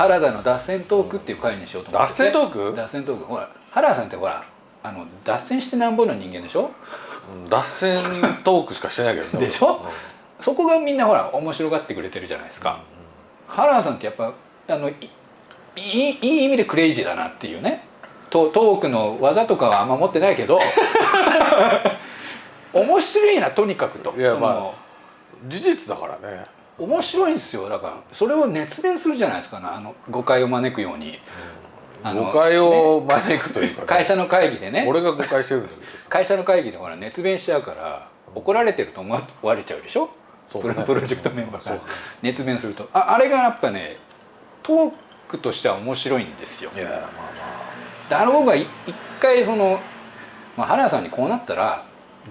原田の脱線トークっていう回にしようと思って脱線トーク？脱線トーク。ほら原田さんってほらあの脱線してなんぼの人間でしょ？うん脱線トークしかしてないけどねでしょ？そこがみんなほら面白がってくれてるじゃないですか、原田さんってやっぱあのいいい意味でクレイジーだなっていうね。トトークの技とかはあんま持ってないけど。面白いなとにかくと。そのいやまあ事実だからね面白いんですよ。だからそれを熱弁するじゃないですかね。あの誤解を招くように、あの誤解を招くというか、ね、会社の会議でね。俺が誤解してるんだけどさ会社の会議でほら熱弁しちゃうから怒られてると思われちゃうでしょ？ね。プロプロジェクトメンバーが。熱弁すると。ああれがやっぱねトークとしては面白いんですよ。いやまあまであの僕はい一回その、まあ、原田さんにこうなったら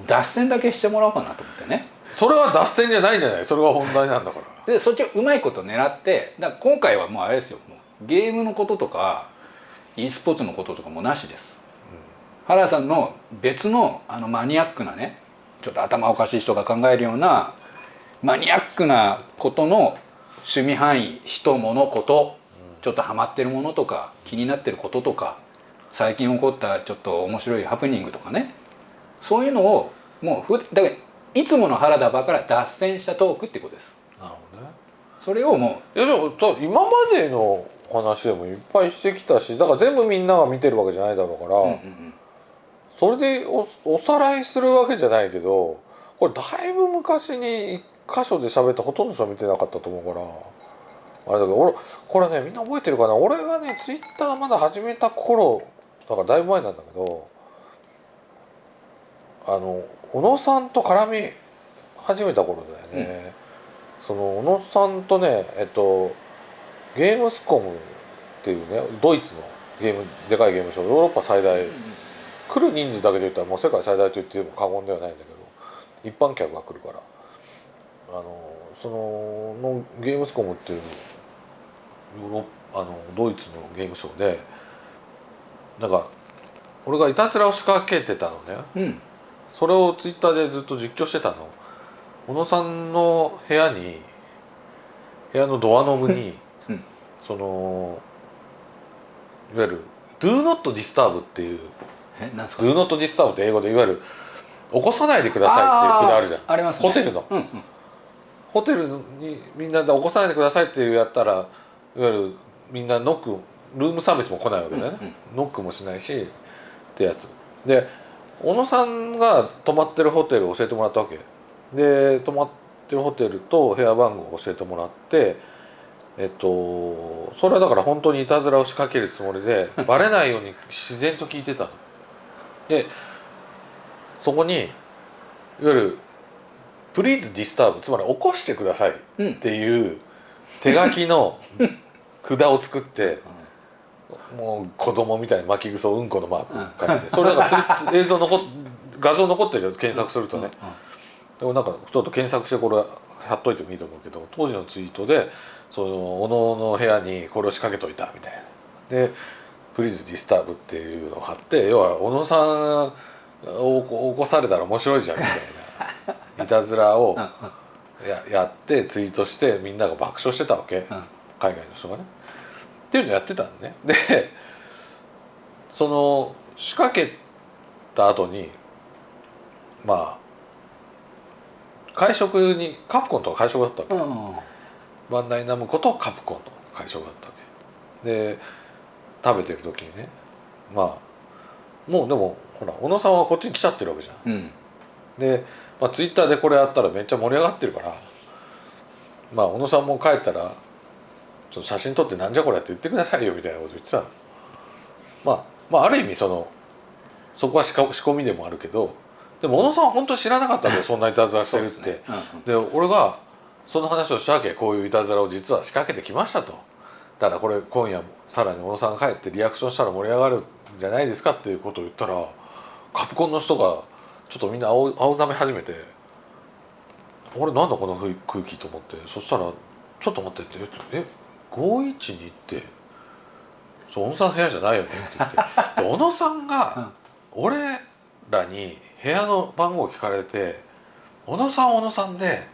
脱線だけしてもらおうかなと思ってね。あそれは脱線じゃないじゃない。それが本題なんだから。でそっちをうまいこと狙ってだから今回はもうあれですよ。ゲームのこととか e スポーツのこととかもなしです、原田さんの別のあのマニアックなねちょっと頭おかしい人が考えるようなマニアックなことの趣味範囲人物ことちょっとハマってるものとか気になってることとか最近起こったちょっと面白いハプニングとかね。そういうのをもうふだからいつもの原田場から脱線したトークってことです。なるほどね。それをもいやでもた今までの話でもいっぱいしてきたしだから全部みんなが見てるわけじゃないだろうから、う、うんうんうん。それでおおさらいするわけじゃないけどこれだいぶ昔に一箇所で喋ったほとんどの人は見てなかったと思うからあれだけど俺これねみんな覚えてるかな？俺がねツイッターまだ始めた頃だからだいぶ前なんだけどあの小野さんと絡み始めた頃だよね、その小野さんとねえっとゲームスコムっていうねドイツのゲームでかいゲームショーヨーロッパ最大。来る人数だけで言ったらもう世界最大と言っても過言ではないんだけど一般客が来るから。あのそののゲームスコムっていうヨーロッあのドイツのゲームショーでなんか俺がいたずらを仕掛けてたのね。うんそれをツイッターでずっと実況してたの。小野さんの部屋に部屋のドアノブに、うん。そのいわゆる「Do not disturb」っていうえなんです「か？Do not disturb」って英語でいわゆる「起こさないでください」っていう札あるじゃん。ありますね。ホテルの。うんうん。ホテルにみんなで起こさないでくださいっていうやったらいわゆるみんなノックルームサービスも来ないわけだよね、うんうん。ノックもしないしってやつ。で小野さんが泊まってるホテルを教えてもらったわけ。で泊まってるホテルと部屋番号を教えてもらってえっとそれはだから本当にいたずらを仕掛けるつもりでバレないように自然と聞いてたの。でそこにいわゆる「Please disturb」つまり起こしてくださいっていう手書きの札を作ってもう子供みたいに巻き草うんこのマーク書いてそれなんかつ映像残っ画像残ってるよ検索するとね。でもなんかちょっと検索してこれ貼っといてもいいと思うけど当時のツイートでその小野の部屋にこれを仕掛けといたみたいな。で「 Please Disturb」っていうのを貼って要は小野さんを起こされたら面白いじゃんみたいな。いたずらをややってツイートしてみんなが爆笑してたわけ。海外の人がね。っていうのやってたんね。でその仕掛けた後にまあ会食にカプコンと会食だったわけ、うんうんバンダイナムコとカプコンの会食だったわけ。で食べてる時にねまあもうでもほら小野さんはこっちに来ちゃってるわけじゃん。うん。で、まあ、ツイッターでこれやったらめっちゃ盛り上がってるからまあ小野さんも帰ったらちょっと写真撮ってなんじゃこれって言ってくださいよみたいなこと言ってたの。まあまあある意味そのそこは仕込みでもあるけどでも小野さんは本当に知らなかったんだよそんないたずらしてるって。ですね。うんうん。で俺がその話をしたわけこういういたずらを実は仕掛けてきましたと。だからこれ今夜さらに小野さんが帰ってリアクションしたら盛り上がるんじゃないですかっていうことを言ったらカプコンの人がちょっとみんな青青ざめ始めて俺なんだこの空気と思って。そしたら「ちょっと待って」って「え512ってそう小野さんの部屋じゃないよね」って言って。で小野さんが俺らに部屋の番号を聞かれて小野さんは小野さんで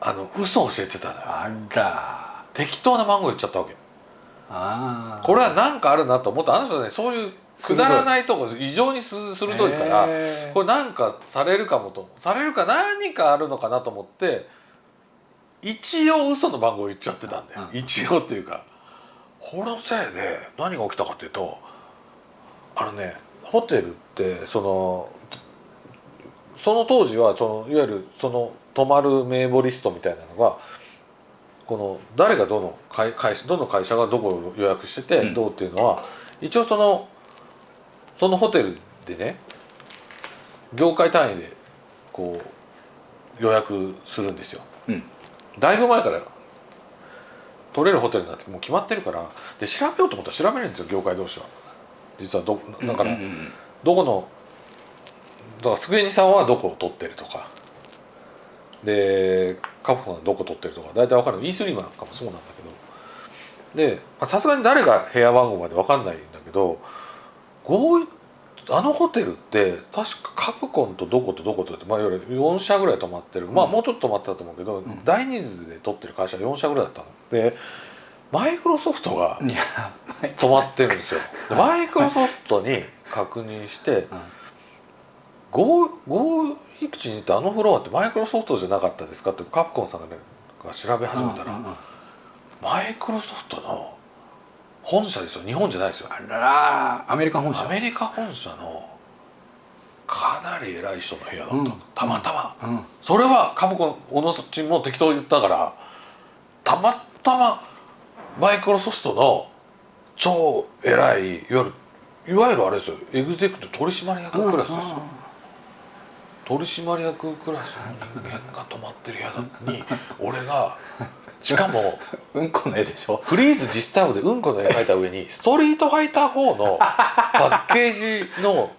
あの嘘を教えてたのよ。あら。適当な番号言っちゃったわけ。ああこれは何かあるなと思った。あの人はねそういうくだらないとこ異常にす鋭いからこれなんかされるかもとされるか何かあるのかなと思って一応嘘の番号言っちゃってたんだよ、うん。一応っていうか。このせいで。何が起きたかっていうとあのねホテルってそのその当時はそのいわゆるその泊まる名簿リストみたいなのがこの誰がどの会会社どの会社がどこを予約しててうん。どうっていうのは、一応そのそのホテルでね業界単位でこう予約するんですよ。うんだいぶ前から取れるホテルなんてもう決まってるから。で調べようと思ったら調べれるんですよ業界同士は。実はどだからどこのだからスクエニさんはどこを取ってるとか。でカプコンはどこ取ってるとか。大体分かる E3 なんかもそうなんだけど。でまあさすがに誰が部屋番号まで分かんないんだけどこういあのホテルって確かカプコンとどことどことって、まあ、いわゆる4社ぐらい泊まってる、まあうん。もうちょっと泊まってたと思うけど、ん。大人数で取ってる会社4社ぐらいだったの。でマイクロソフトが泊まってるんですよ。でマイクロソフトに確認して「ゴーゴーに行ってあのフロアってマイクロソフトじゃなかったですか?」ってカプコンさんが,、ね、が調べ始めたら、マイクロソフトの本社ですよ。日本じゃないですよ。あらら。アメリカ本社。アメリカ本社のかなり偉い人の部屋だった。の、うん。たまたま。うん。それはカプコン小野ちも適当言ったからたまたまマイクロソフトの超偉いいわゆるいわゆるあれですよ。エグゼクティブ取締役クラスですよ、取締役クラスの人間が泊まってる部屋に 俺がしかもうんこの絵でしょ？フリーズ実スタイルでうんこの絵描いた上にストリートファイター4のパッケージの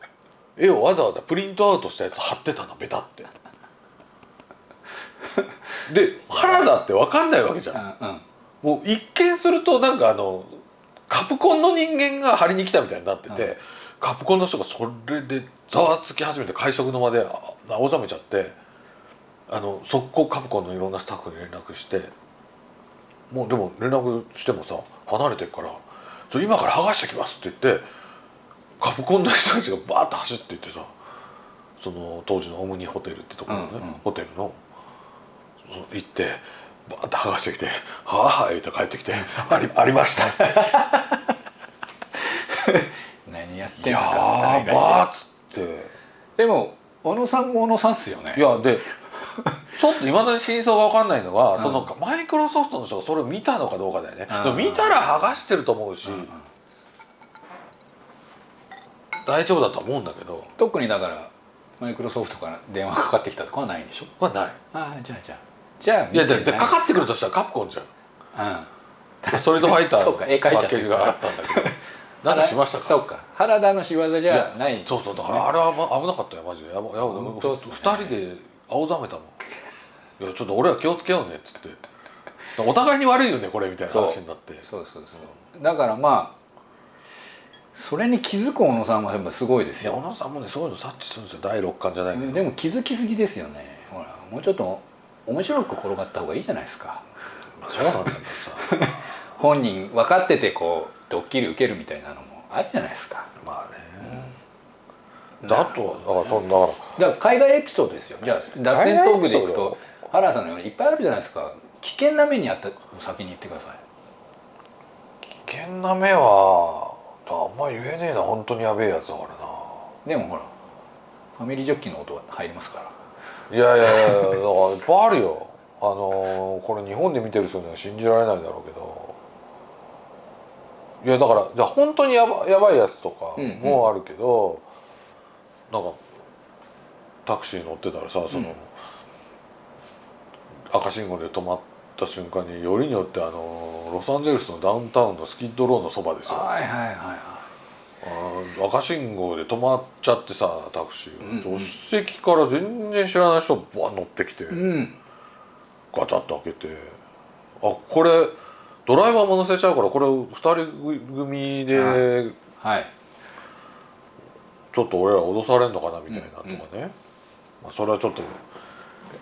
絵をわざわざプリントアウトしたやつ貼ってたのベタって。で原田って分かんないわけじゃん。うんうん。もう一見するとなんかあのカプコンの人間が張りに来たみたいになってて、うん。カプコンの人がそれでざわつき始めて会食の間であ青ざめちゃってあの速攻カプコンのいろんなスタッフに連絡してもうでも連絡してもさ離れてるから「ちょ今から剥がしてきます」って言ってカプコンの人たちがバーッと走っていってさその当時のオムニホテルってところのね、うんうん。ホテルの行ってバーッと剥がしてきて「はあ」言って帰ってきて「ありありました」って。何やっ「やてんすか？ーばー」っつってでも小野さんも小野さんっすよね。いやで ちょっといまだに真相が分かんないのは、うん。そのマイクロソフトの人がそれを見たのかどうかだよね、うん。見たら剥がしてると思うし、うんうん大丈夫だと思うんだけど。特にだからマイクロソフトから電話かかってきたとかはないんでしょ？まあない。ああじゃあじゃあ。じゃあいやでかかってくるとしたらカプコンじゃん。うん。ストリートファイターのパッケージがあったんだけど何かしましたか？そうか。原田の仕業じゃないんですそね。うそうだからあれはま危なかったよマジで。やばやばね。2人で青ざめたもん。いやちょっと俺は気をつけようねっつって。お互いに悪いよねこれみたいな話になって。そうそうそう。だからまあそれに気づく小野さんはやっぱすごいですよ。小野さんもねそういうの察知するんですよ。第六感じゃないけど。でも気づきすぎですよね。ほらもうちょっと面白く転がった方がいいじゃないですか。まあそうなんだけどさ。本人分かっててこうドッキリ受けるみたいなのもあるじゃないですか。まあね。だとはだからそんだからだから海外エピソードですよ。じゃあ脱線トークでいくと原田さんのようにいっぱいあるじゃないですか。危険な目にあった先に言ってください。危険な目はあんま言えねえな。本当にやべえやつだからな。でもほらファミリージョッキの音は入りますから。いやいやいやだからいっぱいあるよ。あのーこれ日本で見てる人には信じられないだろうけどいやだからじゃあ本当にやばやばいやつとかうんうん。もあるけど、なんかタクシー乗ってたらさその、うん。赤信号で止まった瞬間によりによってあのロサンゼルスのダウンタウンのスキッドローのそばですよ。はいはいはいはあー赤信号で止まっちゃってさタクシーが、うんうん。助手席から全然知らない人がバン乗ってきて、いうんガチャッと開けてあこれドライバーも乗せちゃうからこれ2人組ではい。ちょっと俺ら脅されんのかなみたいなとかね、まあ、それはちょっと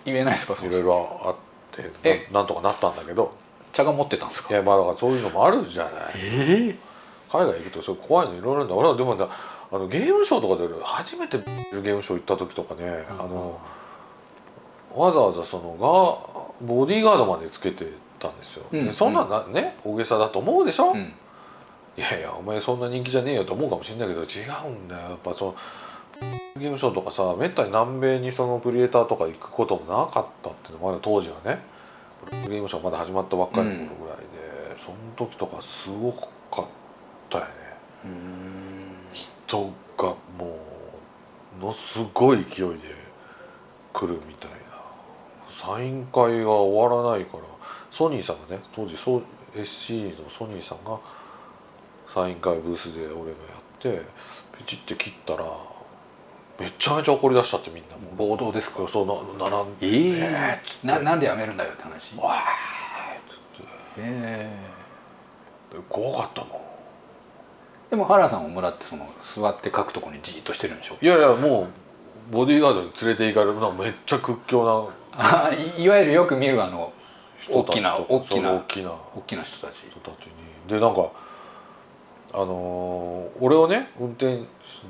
言えないですかそいろいろあってえ。ななんとかなったんだけど。茶が持ってたんですか？いやまあだからそういうのもあるじゃない。え海外行くとそれ怖いのいろいろあるんだ。俺はでもねあのゲームショーとかで初めてゲームショー行った時とかね、あのわざわざそのがボディーガードまでつけてたんですよ、うんでそんなんなね大げさだと思うでしょ、うん。いやいやお前そんな人気じゃねえよと思うかもしれないけど違うんだよ。やっぱそのゲームショーとかさめったに南米にそのクリエイターとか行くこともなかったっていうのもまだ当時はね。ゲームショーまだ始まったばっかりの頃ぐらいで、その時とかすごかったよね。人がもうのすごい勢いで来るみたいな。サイン会が終わらないからソニーさんがね当時そう SC のソニーさんがサイン会ブースで俺がやってピチって切ったらめちゃめちゃ怒り出しちゃってみんなも暴動ですか？うそうな並んえで、えっつって。ななんでやめるんだよって話？わーっつって。え怖かったもん。でも原さんをもらってその座って書くとこにじっとしてるんでしょ？いやいやもうボディーガードに連れて行かれるのはめっちゃ屈強な。あいいわゆるよく見るあの大きな大きな大きな大きな人たち。人たちに。でなんかあのー俺をね運転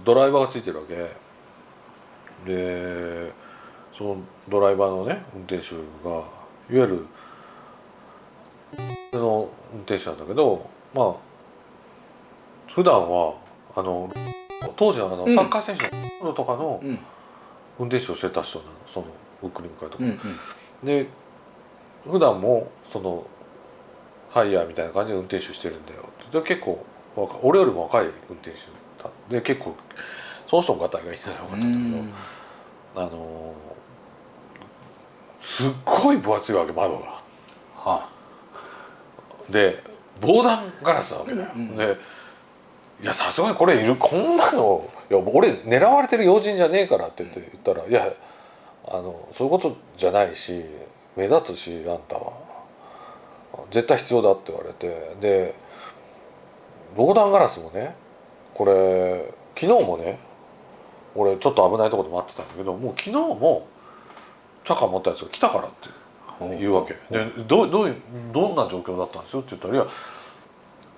ドライバーがついてるわけ。でそのドライバーのね運転手がいわゆるの運転手なんだけどまあ普段はあの当時のあのうん。サッカー選手のとかのうん。運転手をしてた人なのその送り迎えとか。うんうん。で普段もそのハイヤーみたいな感じで運転手してるんだよ。で結構俺よりも若い運転手だ。で結構その人もガタイがいいんだよかったんだけど。あのーすっごい分厚いわけ窓が。はで防弾ガラスなわけだよ、うん。でいやさすがにこれいるこんなのいや俺狙われてる要人じゃねえからって言って言ったら「いやあのそういうことじゃないし目立つしあんたは。絶対必要だ」って言われて。で防弾ガラスもねこれ昨日もね俺ちょっと危ないところで待ってたんだけどもう昨日もチャカ持ったやつが来たからってあ言うわけ。でどうどういうどんな状況だったんですよ？って言ったら「いや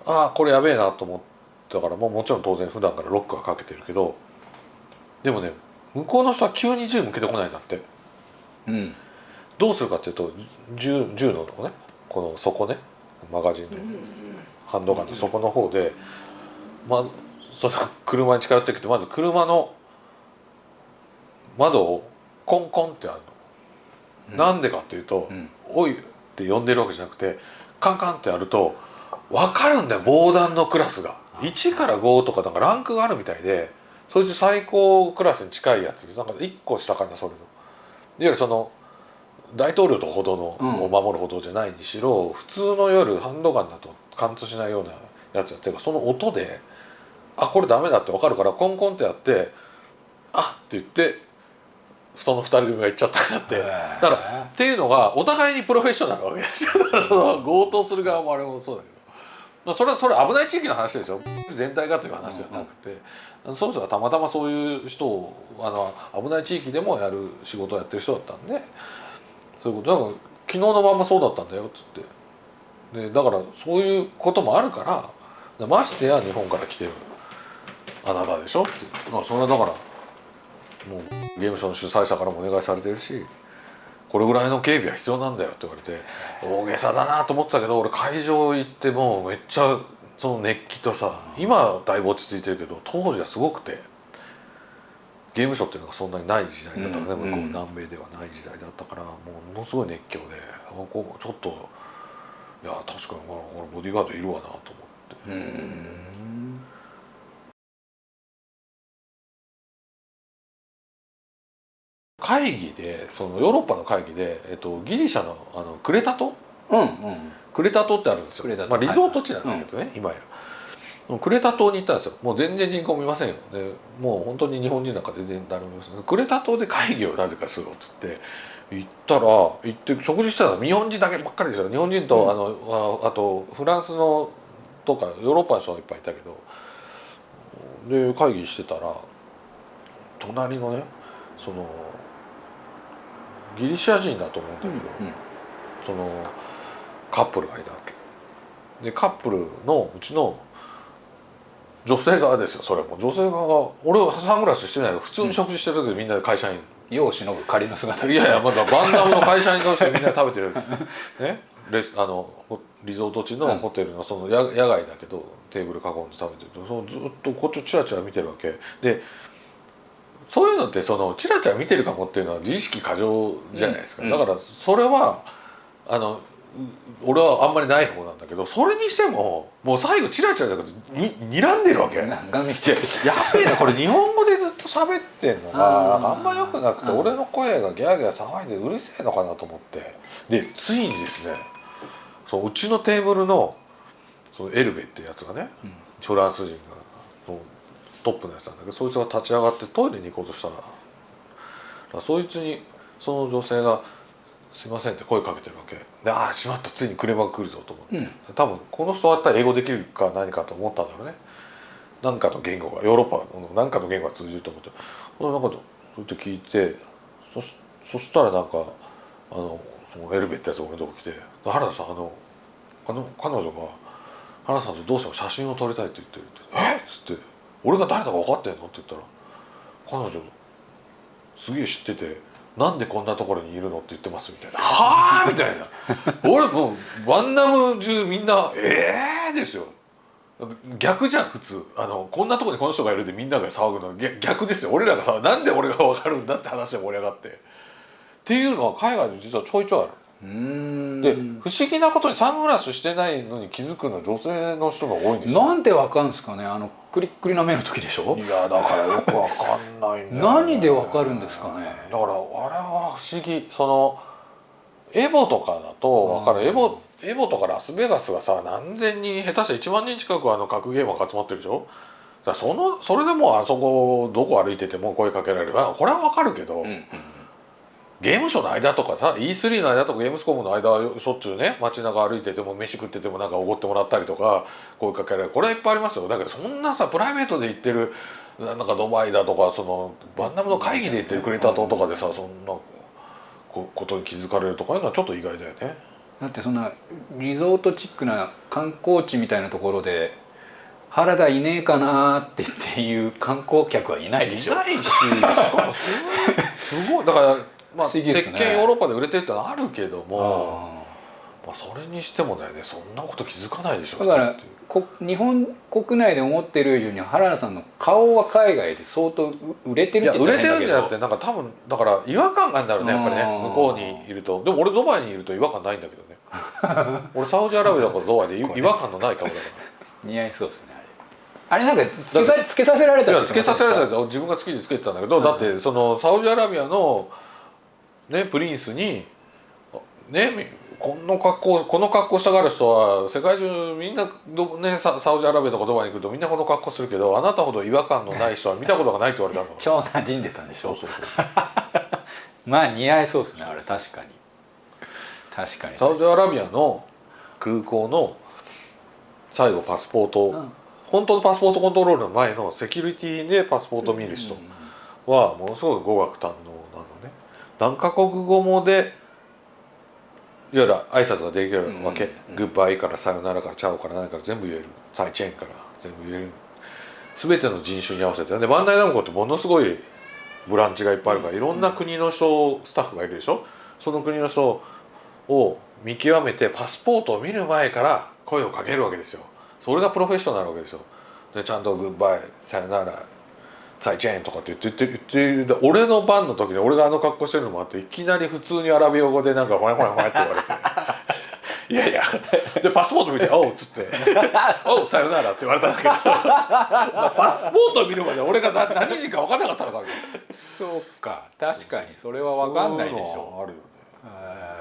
ああこれやべえな」と思ったからもうもちろん当然普段からロックはかけてるけどでもね向こうの人は急に銃向けてこないんだって。うんどうするかっていうと銃銃のね。この底ね。マガジンの。ハンドガンの底の方で、まあ、その車に近寄ってきてまず車の窓をコンコンってあるの。なんでかっていうとうん「おい」って呼んでるわけじゃなくてカンカンってやると分かるんだよ防弾のクラスが。1から5とかなんかランクがあるみたいでそいつ最高クラスに近いやつ。なんか1個下かなそれの。いわゆるその大統領とほどの、うん。を守るほどじゃないにしろ普通の夜ハンドガンだと貫通しないようなやつやってるからその音であこれダメだって分かるからコンコンってやってあって言ってその2人組が行っちゃったんだって。へだーからっていうのがお互いにプロフェッショナルなわけですよ。だからその強盗する側もあれもそうだけど、まあ、それはそれ危ない地域の話ですよ。全体がという話じゃなくて、その人がたまたまそういう人をあの危ない地域でもやる仕事をやってる人だったんでそういうこと。だから昨日のまんまそうだったんだよっつって。でだからそういうこともあるからましてや日本から来てるあなたでしょって。まあそれはだからもうゲームショーの主催者からもお願いされてるしこれぐらいの警備は必要なんだよって言われて大げさだなと思ってたけど俺会場行ってもうめっちゃその熱気とさ今だいぶ落ち着いてるけど当時はすごくて。ゲームショーっていうのがそんなにない時代だったからね、うん向こう南米ではない時代だったからもうものすごい熱狂であこうちょっといや確かに俺ボディーガードいるわなと思って。うん。会議でそのヨーロッパの会議で、えっと、ギリシャのあのクレタ島うんうん。クレタ島ってあるんですよ。まあ、リゾート地なんだけどね、今やクレタ島に行ったんですよ。もう全然人口もいませんよ。でもう本当に日本人なんか全然誰もいません。クレタ島で会議をなぜかするっつって行ったら行って食事してたら日本人だけばっかりですよ。日本人と、うん。あのああとフランスのとかヨーロッパの人がいっぱいいたけどで会議してたら隣のねそのギリシャ人だと思うんだけど、うん。そのカップルがいたわけ。でカップルのうちの女性側ですよそれも。女性側が俺はサングラスしてない普通に食事してる時でみんなで会社員、世を忍ぶ仮の姿いやいやまだバンダムの会社員同士でみんなで食べてる。ね？レスあのホリゾート地のホテルのその野野外だけどテーブル囲んで食べてると。そのずっとこっちをチラチラ見てるわけ。でそういうのってそのチラチラ見てるかもっていうのは自意識過剰じゃないですか、うん。だからそれはあのう俺はあんまりない方なんだけどそれにしてももう最後チラチラだけどに睨んでるわけ。やべえなこれ日本語でずっと喋ってんのがあんま良くなくてうん俺の声がギャーギャー騒いでうるせえのかなと思って。でついにですねそううちのテーブルのそのエルベってやつがねうん。フランス人がトップのやつなんだけどそいつが立ち上がってトイレに行こうとした。らそいつにその女性が「すいません」って声かけてるわけでああしまったついに車が来るぞと思って。うん多分この人だったら英語できるか何かと思ったんだろうね何かの言語がヨーロッパの何かの言語が通じると思ってほんでなんかそうやって聞いてそしそしたらなんかあのそのエルベってやつが俺のとこ来て「原田さんあのあの彼女が原田さんとどうしても写真を撮りたいって言ってる」って「えっ?」つって「俺が誰だか分かってんの?」って言ったら「彼女すげえ知っててなんでこんなところにいるの?」って言ってますみたいな「はあ!」みたいな。俺もうワンナム中みんな「ええー!」ですよ。逆じゃん普通。あのこんなところにこの人がいるでみんなが騒ぐの逆逆ですよ。俺らがさなんで俺が分かるんだって話で盛り上がって。っていうのは海外で実はちょいちょいあるで不思議なことにサングラスしてないのに気づくのは女性の人が多いんですよ。なんでわかるんですかねあのクリックリな目の時でしょ？いやだからよくわかんないんだよね。何でわかるんですかね？だからあれは不思議。そのエボとかだとわかる、うんエボエボとかラスベガスがさ何千人下手したら1万人近くあの格ゲーマーが集まってるでしょ？そのそれでもうあそこどこ歩いてても声かけられる。あこれはわかるけど、うんうんゲームショーの間とかさ E3 の間とかゲームスコムの間はしょっちゅうね街中歩いてても飯食っててもなんかおごってもらったりとか声かけられる。これはいっぱいありますよ。だけどそんなさプライベートで行ってるなんかドバイだとかそのバンナムの会議で行ってるクレタ島とかでさそんなこことに気づかれるとかいうのはちょっと意外だよね。だってそんなリゾートチックな観光地みたいなところで原田いねえかなーってっていう観光客はいないでしょ。いないしすごい。だからまあね。鉄拳ヨーロッパで売れてるってあるけども。あまあ、それにしてもだよねそんなこと気づかないでしょだから日本国内で思ってる以上に原田さんの顔は海外で相当う売れているってや売れてるんじゃなくてなんか多分だから違和感があるんだろうねやっぱりねうん。向こうにいると。でも俺ドバイにいると違和感ないんだけどね。俺サウジアラビアとかドバイでい違和感のない顔だか似合いそうですねあれ。なんかつけさつけさせられたつけさせられた自分が好きでつけてたんだけど、うん。だってそのサウジアラビアのねプリンスにねみこの格好この格好したがる人は世界中みんなど、ね、ササウジアラビアとかドバイに行くとみんなこの格好するけどあなたほど違和感のない人は見たことがないって言われたんだ 超馴染んでたんでしょ？そうそうそう。まあ似合いそうですねあれ確かに。確かに。サウジアラビアの空港の最後パスポート、うん。本当のパスポートコントロールの前のセキュリティでパスポートを見る人はものすごい語学堪能何カ国語もでいわゆる挨拶ができるわけ、うんうんグッバイからさよならからチャオから何から全部言える。サイチェーンから全部言える。全ての人種に合わせて。でバンダイナムコってものすごいブランチがいっぱいあるからいろんな国の人スタッフがいるでしょ？その国の人を見極めてパスポートを見る前から声をかけるわけですよ。それがプロフェッショナルなわけですよ。でちゃんと「グッバイさよならサイチェーン」とかって言って言って言ってで俺の番の時に俺があの格好してるのもあっていきなり普通にアラビア語でなんか「ほやほやほや」って言われて「いやいや」でパスポート見て「おう」っつって「おうさよなら」って言われたんだけどパスポート見るまで俺が何何人か分かんなかったのかみそうか確かにそれは分かんないでしょ。そうあるよね。へー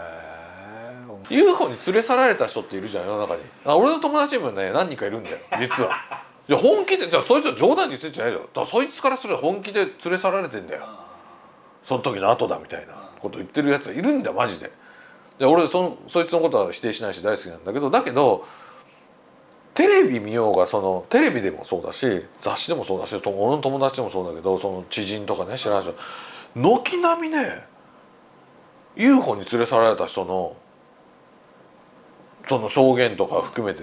UFO に連れ去られた人っているじゃん世の中に。あ俺の友達にもね何人かいるんだよ実はいや本気でじゃあそいつは冗談で言ってんじゃないよ。だそいつからすれば本気で連れ去られてんだよ。その時の後だみたいなこと言ってるやつがいるんだマジで。で俺そそいつのことは否定しないし大好きなんだけどだけどテレビ見ようがそのテレビでもそうだし雑誌でもそうだし俺の友達でもそうだけどその知人とかね知らない人。軒並みね UFO に連れ去られた人のその証言とか含めて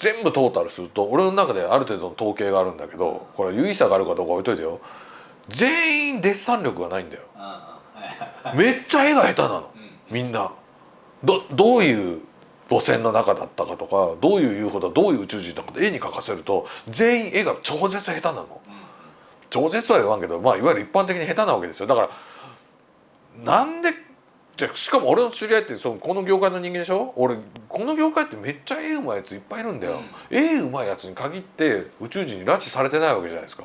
全部トータルすると俺の中である程度の統計があるんだけどこれ有意差があるかどうか置いといてよ。全員デッサン力がないんだよ。めっちゃ絵が下手なの。うん。みんな。どどういう母船の中だったかとかどういう UFO だどういう宇宙人だかって絵に描かせると全員絵が超絶下手なの。超絶とは言わんけどまあいわゆる一般的に下手なわけですよ。だからなんでじゃあしかも俺の知り合いってそのこの業界の人間でしょ？俺この業界ってめっちゃ絵うまいやついっぱいいるんだよ、絵うまいやつに限って宇宙人に拉致されてないわけじゃないですか、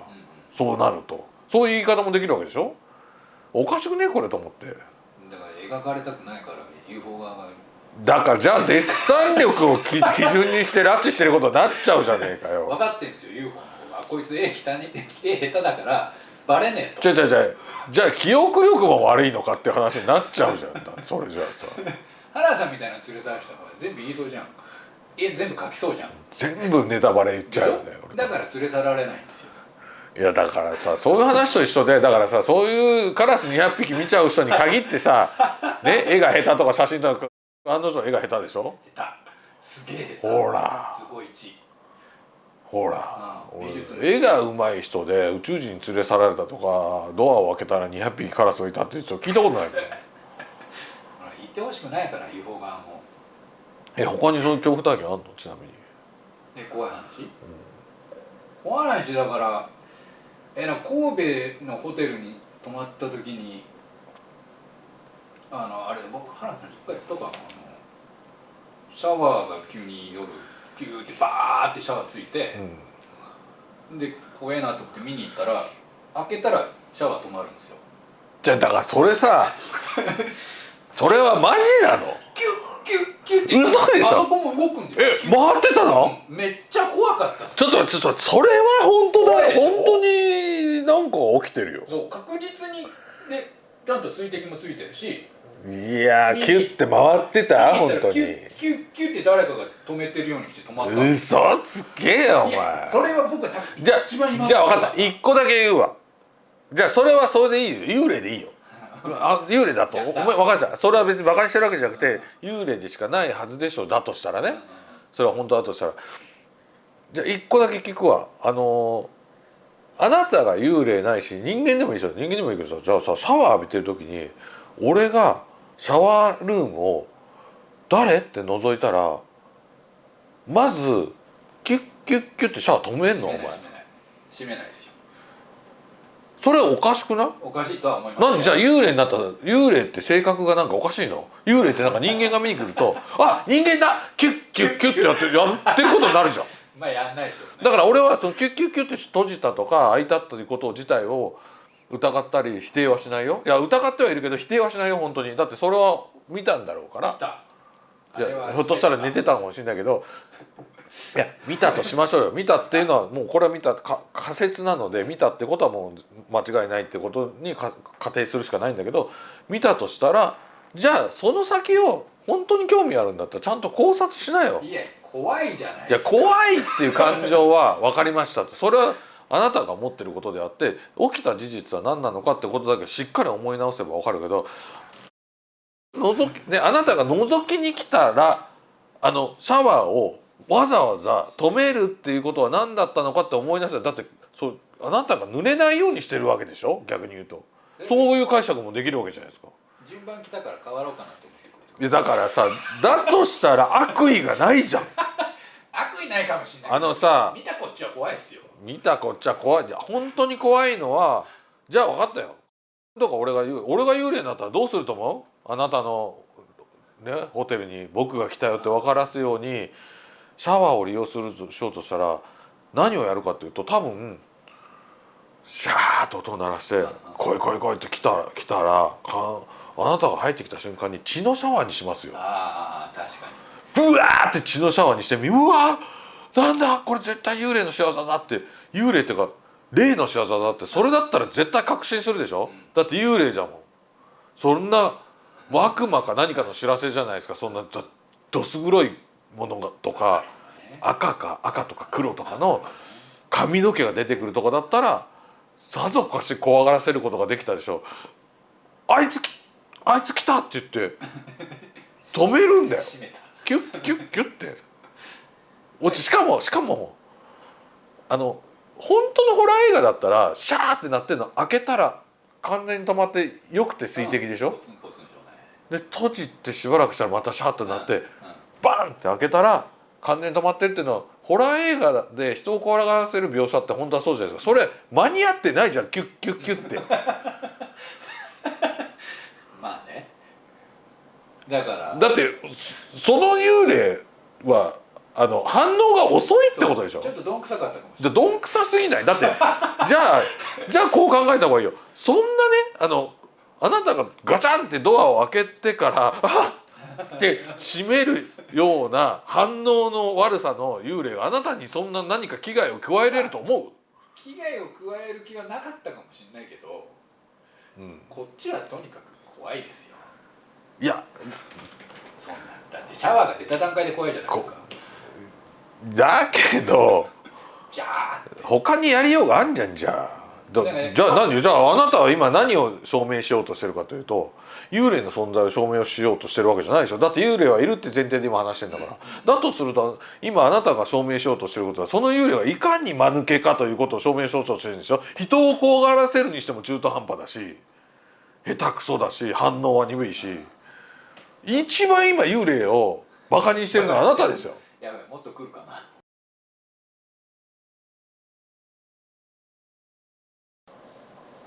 そうなると。そういう言い方もできるわけでしょ？おかしくねこれと思って。だから描かれたくないから UFO 側がだからじゃあデッサン力をき 基準にして拉致してることになっちゃうじゃねえかよ。分かってんですよ UFO の方が。こいつ絵汚い絵下手だからバレねえと。じゃあじゃあじゃあじゃあ記憶力も悪いのかって話になっちゃうじゃん。それじゃあさ原田さんみたいなの連れ去らした方が全部言いそうじゃん。絵全部描きそうじゃん。全部ネタバレ言っちゃうよだから連れ去られないんですよ。いやだからさそういう話と一緒でだからさそういうカラス200匹見ちゃう人に限ってさ、ね、絵が下手とか写真とか案の定絵が下手でしょ？下手。すげえほら。すごい一ほら。絵が上手い人で宇宙人に連れ去られたとかドアを開けたら200匹カラスがいたって人聞いたことないってほしくないから UFO 側も。え他にそういう恐怖体験あんの？ちなみに。で怖い話、怖い話だからえな神戸のホテルに泊まった時にあのあれ僕原田さんに一回言ったかな？あのシャワーが急に夜ピューってバーってシャワーついて、で怖えなと思って見に行ったら開けたらシャワー止まるんですよ。じゃあだからそれさ それはマジなの？キュッキュッキュッ嘘でしょ？あそこも動くんですよ。え回ってたの？めっちゃ怖かったちょっと待ってちょっとそれは本当だ本当になんか起きてるよ。そう確実にでちゃんと水滴もついてるし。いやーキュッて回ってた？本当キにュッキュッキュッって誰かが止めてるようにして止まった嘘つけよお前。それは僕はじゃあじゃあ分かった。一個だけ言うわ。じゃあそれはそれでいいよ。幽霊でいいよあ幽霊だと？お前分かったそれは別に馬鹿にしてるわけじゃなくて幽霊でしかないはずでしょ。だとしたらね。それは本当だとしたら。じゃあ一個だけ聞くわ。あのーあなたが幽霊ないし人間でもいいですよ。人間でもいいけどさじゃあさシャワー浴びてる時に俺がシャワールームを「誰?」って覗いたらまずキュッキュッキュッってシャワー止めんの？お前。閉めないですよそれおかしくない？おかしいとは思います。なんでじゃあ幽霊になったら幽霊って性格がなんかおかしいの？幽霊ってなんか人間が見に来ると「あ人間だ！キュッキュッキュッ」ってやってやってることになるじゃん。まあやんないでしょうね。だから俺はそのキュッキュッキュッって閉じたとか開いたということ自体を疑ったり否定はしないよ。いや疑ってはいるけど否定はしないよ本当に。だってそれは見たんだろうから。見た。いやひょっとしたら寝てたかもしれないけどいや見たとしましょうよ。見たっていうのはもうこれは見たか仮説なので見たってことはもう間違いないってことにか仮定するしかないんだけど見たとしたらじゃあその先を本当に興味あるんだったらちゃんと考察しなよ。いや怖いじゃないいや怖いっていう感情は分かりましたと。それはあなたが持ってることであって起きた事実は何なのかってことだけしっかり思い直せば分かるけど覗き、ね、あなたが覗きに来たらあのシャワーをわざわざ止めるっていうことは何だったのかって思い出した。らだってそうあなたが濡れないようにしてるわけでしょ？逆に言うと。そういう解釈もできるわけじゃないですか。順番来たから変わろうかなと思ってくれいやだからさだとしたら悪意がないじゃん。悪意ないかもしれない。あのさ見たこっちは怖いっすよ。見たこっちゃ怖い。いや本当に怖いのはじゃあ分かったよ。とか俺が言う。俺が幽霊になったらどうすると思う？あなたの、ね、ホテルに僕が来たよって分からすようにシャワーを利用するとしようとしたら何をやるかっていうと多分シャーッと音を鳴らして「来い来い来い」って来たら来たらかあなたが入ってきた瞬間に血のシャワーにしますよ。ああ確かブワーって血のシャワーにしてみうわなんだこれ絶対幽霊の仕業だって幽霊っていうか霊の仕業だってそれだったら絶対確信するでしょ、だって幽霊じゃもん。そんな悪魔か何かの知らせじゃないですか。そんなどどす黒いものがとか赤か赤とか黒とかの髪の毛が出てくるとかだったらさぞかし怖がらせることができたでしょあいつきあいつ来たって言って止めるんだよ。キュッキュッキュッって。落ちしかもしかもあの本当のホラー映画だったらシャーってなってるの開けたら完全に止まってよくて水滴でしょ？で閉じてしばらくしたらまたシャーってなってうんバンって開けたら完全に止まってるっていうのはホラー映画で人を怖がらせる描写って本当はそうじゃないですか。それ間に合ってないじゃん。キュッキュッキュッって。まあね。だから。だってその幽霊はあの反応が遅いってことでしょ？ちょっとどんくさかったかもしれでどんくさすぎない？だって じゃあじゃあこう考えた方がいいよ。そんなねあのあなたがガチャンってドアを開けてから「あっ!」って閉めるような反応の悪さの幽霊があなたにそんな何か危害を加えれると思ない危害を加える気はなかったかもしれないけどう、うん、こっちはとにかく怖いですよ。いや。そんなだってシャワーが出た段階で怖いじゃないですか。だけどじゃあ他にやりようがあんじゃんじゃあ。ねじゃあ何じゃああなたは今何を証明しようとしてるかというと幽霊の存在を証明をしようとしてるわけじゃないでしょ。だって幽霊はいるって前提で今話してんだから。だとすると今あなたが証明しようとしてることはその幽霊がいかに間抜けかということを証明しようとしてるんでしょ。人を怖がらせるにしても中途半端だし下手くそだし反応は鈍いし。一番今幽霊をバカにしてるのはあなたですよ。やばいもっと来るかな。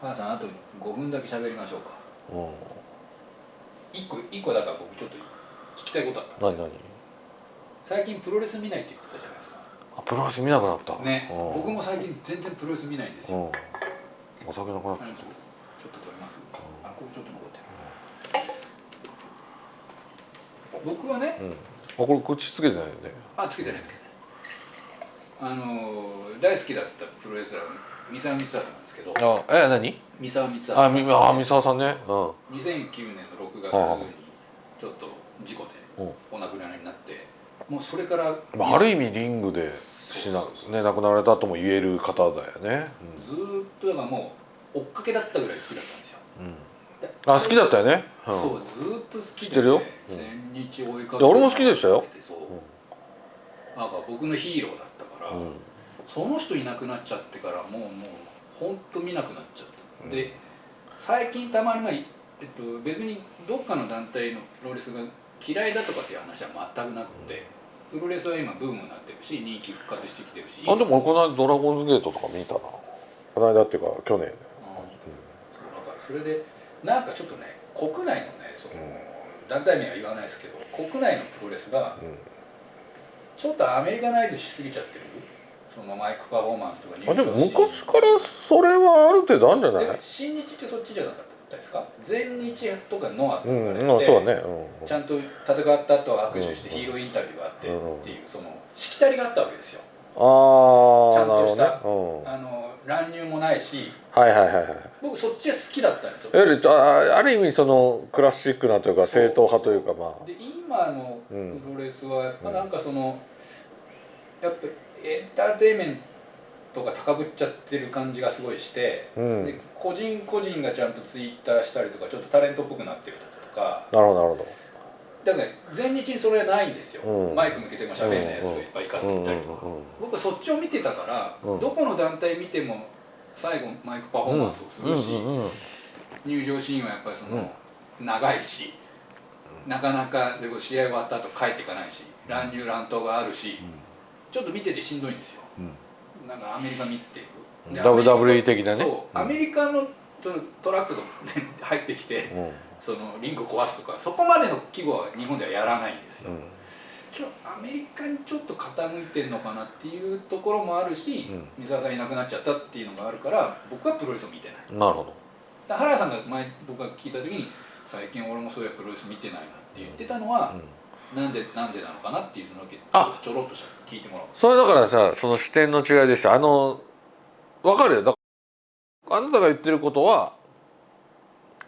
母さんあと5分だけ喋りましょうか。うん一個一個だから僕ちょっと聞きたいことあったんです何何？最近プロレス見ないって言ってたじゃないですか。あプロレス見なくなった？ね。うん。僕も最近全然プロレス見ないんですよ。うん。お酒なくなっちゃっあのちょっと取れます？あこれちょっと残ってる。僕はねたうん。あこれ口つけてないよね。あつけてないつけてない。あのー大好きだったプロレスラー三沢光晴なんですけど。あえ何？三沢光晴あみあ三沢さんね。うん。2009年の6月にちょっと事故でうん。お亡くなりになってもうそれからまあ、ある意味リングでしなね亡くなられたとも言える方だよね。ずーっとだからもう追っかけだったぐらい好きだったんですよ。あ好きだったよね、うん、そうずーっと好きで、知ってるよ。うん。全日追いかけ俺も好きでしたよ。そう、なんか僕のヒーローだったから、うんその人いなくなっちゃってからもうもうほんと見なくなっちゃった、で最近たまにまあ、えっと、別にどっかの団体のプロレスが嫌いだとかっていう話は全くなくて、プロレスは今ブームになってるし人気復活してきてるし。あでも俺この間ドラゴンズゲートとか見たな。この間っていうか去年。うん。そうだからそれでなんかちょっとね国内のねその、団体名は言わないですけど国内のプロレスがうん。ちょっとアメリカナイズしすぎちゃってるそのマイクパフォーマンスとか入あでも昔からそれはある程度あるんじゃない？で新日ってそっちじゃなかったですか？全日とかノアとかうん、って、うん、そうだね、うん、ちゃんと戦った後は握手してうんヒーローインタビューがあってうんっていうそのしきたりがあったわけですよ。ああちゃんとしたなるほどね、あの乱入もないし。うん、はいはいはいはい。僕そっちが好きだったんですよ。あある意味そのクラシックなというか正統派というかまあ。で今のうんプロレスはやっぱなんかその、やっぱエンターテインメントが高ぶっちゃってる感じがすごいして、うん。で個人個人がちゃんとツイッターしたりとかちょっとタレントっぽくなってるとか。なるほどなるほだからね前日にそれはないんですよ、うん。マイク向けても喋んないやつがいっぱいいかってどうんうんいたりとか、うん。僕はそっちを見てたから、うん。どこの団体見ても最後マイクパフォーマンスをするし、うんうんうん。入場シーンはやっぱりその、長いし、なかなかでも試合終わった後帰っていかないし乱入乱闘があるし、ちょっと見ててしんどいんですよ。うん。なんかアメリカ見て。るで WWE 的なね。アメリカのそのトラックが 入ってきてうんそのリング壊すとかそこまでの規模は日本ではやらないんですよ、うん。今日アメリカにちょっと傾いてるのかなっていうところもあるし、うん。水沢さんいなくなっちゃったっていうのがあるから僕はプロレスを見てない。なるほど。原田さんが前僕が聞いた時に最近俺もそういうプロレス見てないなって言ってたのは、なんでなんでなのかなっていうのだけあ。ちょろっとした聞いてもらおう。それだからさその視点の違いでしたあの分かるよ。だあなたが言ってることは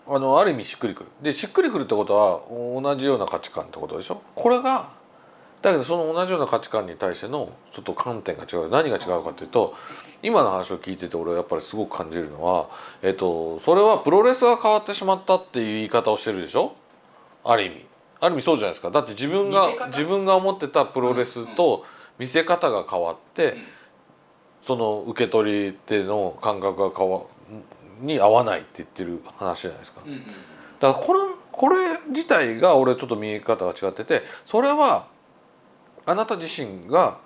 あのある意味しっくりくる。でしっくりくるってことは同じような価値観ってことでしょ？これがだけどその同じような価値観に対してのちょっと観点が違う。何が違うかというと今の話を聞いてて俺はやっぱりすごく感じるのは、えっと、それはプロレスが変わってしまったっていう言い方をしてるでしょ？ある意味。ある意味そうじゃないですか。だって自分が自分が思ってたプロレスと見せ方が変わって、うん。その受け取り手の感覚が変わに合わないって言ってる話じゃないですか。だからこれこれ自体が俺ちょっと見え方が違っててそれはあなた自身が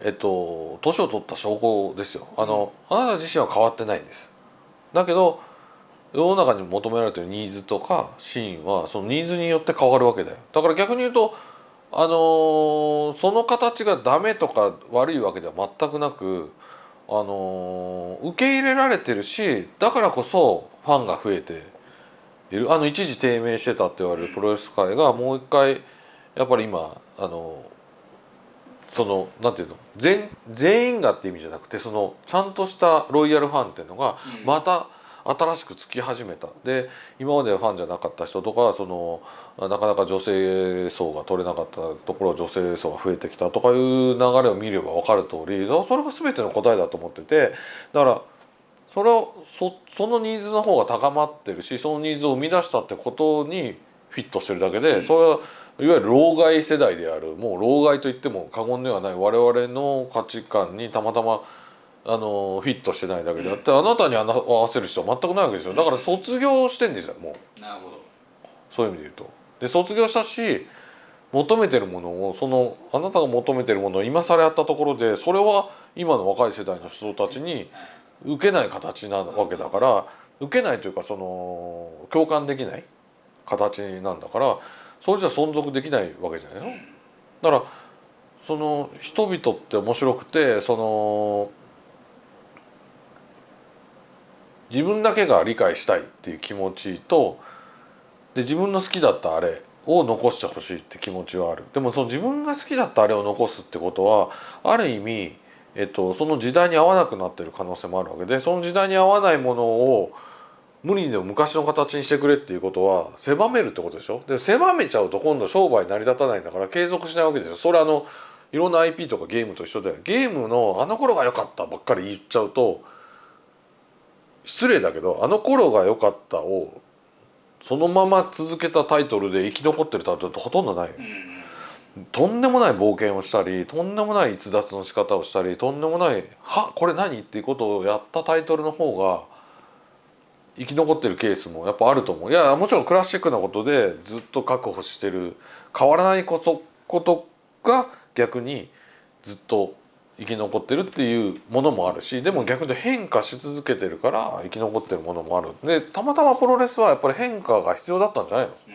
えっと年を取った証拠ですよ。あの、あなた自身は変わってないんです。だけど世の中に求められてるニーズとかシーンはそのニーズによって変わるわけだよ。だから逆に言うとあのーその形がダメとか悪いわけでは全くなくあのー受け入れられてるしだからこそファンが増えている。あの一時低迷してたって言われるプロレス界がもう一回やっぱり今あのそのなんていうの全全員がって意味じゃなくてそのちゃんとしたロイヤルファンっていうのがうん。また新しくつき始めた。で今までファンじゃなかった人とかそのなかなか女性層が取れなかったところ女性層が増えてきたとかいう流れを見れば分かる通りそれが全ての答えだと思っててだからそれをそそのニーズの方が高まってるしそのニーズを生み出したってことにフィットしてるだけで、それはいわゆる老害世代であるもう老害と言っても過言ではない我々の価値観にたまたまあのフィットしてないだけであってあなたに合わせる必要は全くないわけですよ。だから卒業してんですよもう。なるほど。そういう意味で言うと。で卒業したし求めてるものをそのあなたが求めてるものを今更やったところでそれは今の若い世代の人たちに受けない形なわけだから受けないというかその共感できない形なんだからそれじゃ存続できないわけじゃないの。だからその人々って面白くてその自分だけが理解したいっていう気持ちとで自分の好きだったあれを残してほしいって気持ちはある。でもその自分が好きだったあれを残すってことはある意味、えっと、その時代に合わなくなってる可能性もあるわけでその時代に合わないものを無理にでも昔の形にしてくれっていうことは狭めるってことでしょ？で狭めちゃうと今度商売成り立たないんだから継続しないわけですよそれあのいろんな IP とかゲームと一緒でゲームのあの頃が良かったばっかり言っちゃうと失礼だけどあの頃が良かったをそのまま続けたタイトルで生き残ってるタイトルってほとんどないうんとんでもない冒険をしたりとんでもない逸脱の仕方をしたりとんでもない「はこれ何?」っていうことをやったタイトルの方が生き残ってるケースもやっぱあると思ういやもちろんクラシックなことでずっと確保してる変わらないことことが逆にずっと生き残ってるっていうものもあるしでも逆に変化し続けてるから生き残ってるものもあるでたまたまプロレスはやっぱり変化が必要だったんじゃないの？うん。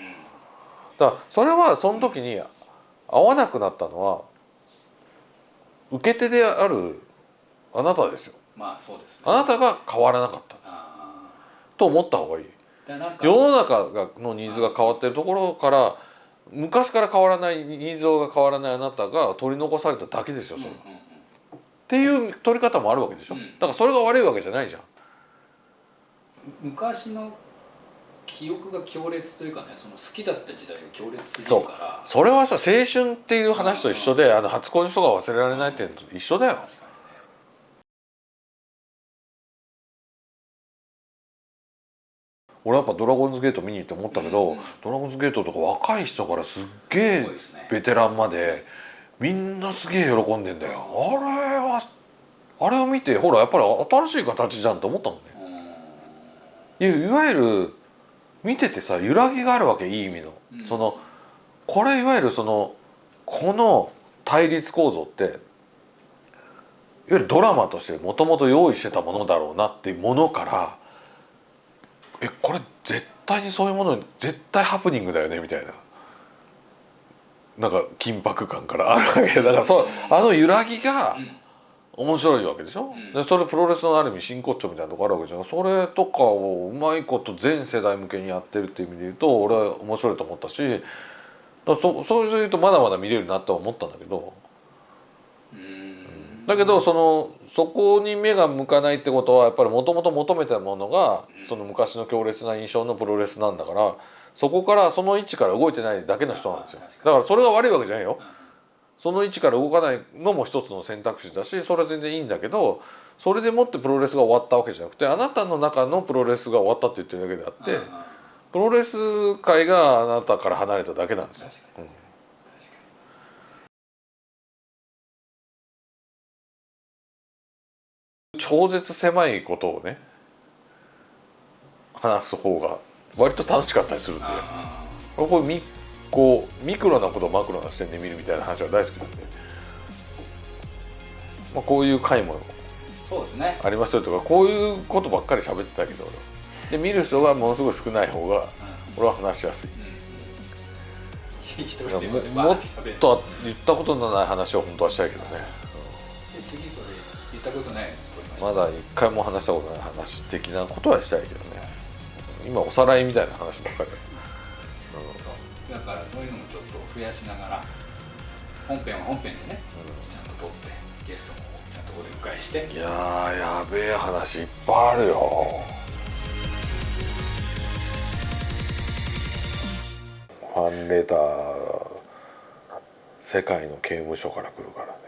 だからそれはその時に合わなくなったのは受け手であるあなたですよ。まあそうですね。あなたが変わらなかった。あと思った方がいい。世の中がのニーズが変わってるところから昔から変わらないニーズが変わらないあなたが取り残されただけですよそれは、うんうんうんっていう取り方もあるわけでしょ、うん。だからそれが悪いわけじゃないじゃん。昔の記憶が強烈というかねその好きだった時代が強烈すぎるから。それはさ青春っていう話と一緒であの初恋の人が忘れられないっていうのと一緒だよ。俺やっぱ「ドラゴンズゲート」見に行って思ったけど、うん。ドラゴンズゲートとか若い人からすっげえベテランまでみんなすげえ喜んでんだよ。あれはあれを見てほらやっぱり新しい形じゃんと思ったもんね。いわゆる見ててさ揺らぎがあるわけいい意味の、うん。そのこれいわゆるそのこの対立構造っていわゆるドラマとしてもともと用意してたものだろうなっていうものからえこれ絶対にそういうもの絶対ハプニングだよねみたいななんか緊迫感から。あるわけだからそうあの揺らぎがうん。面白いわけでしょ、うん。でそれプロレスのある意味真骨頂みたいなとこあるわけじゃん。それとかをうまいこと全世代向けにやってるっていう意味で言うと俺は面白いと思ったしだそそれで言うとまだまだ見れるなとは思ったんだけど。うん。だけどそのそこに目が向かないってことはやっぱりもともと求めたものがその昔の強烈な印象のプロレスなんだからそこからその位置から動いてないだけの人なんですよ。だからそれが悪いわけじゃないよ。うんその位置から動かないのも一つの選択肢だしそれは全然いいんだけどそれでもってプロレスが終わったわけじゃなくてあなたの中のプロレスが終わったって言ってるだけであってプロレス界があなたから離れただけなんですよ、うん。超絶狭いことをね話す方が割と楽しかったりするんで。これミこうミクロなことをマクロな視点で見るみたいな話は大好きなんで、まあ、こういう回もそうですね。ありますよとかこういうことばっかり喋ってたけど。で見る人がものすごい少ない方が俺は話しやすい。一人いやもっと言ったことのない話を本当はしたいけどね。で次それ言ったことまだ一回も話したことない話的なことはしたいけどね今おさらいみたいな話ばっかりだだからそういうのもちょっと増やしながら本編は本編でね、ちゃんと撮ってゲストもちゃんとお出迎えして。いやーやべえ話いっぱいあるよ。ファンレター世界の刑務所から来るから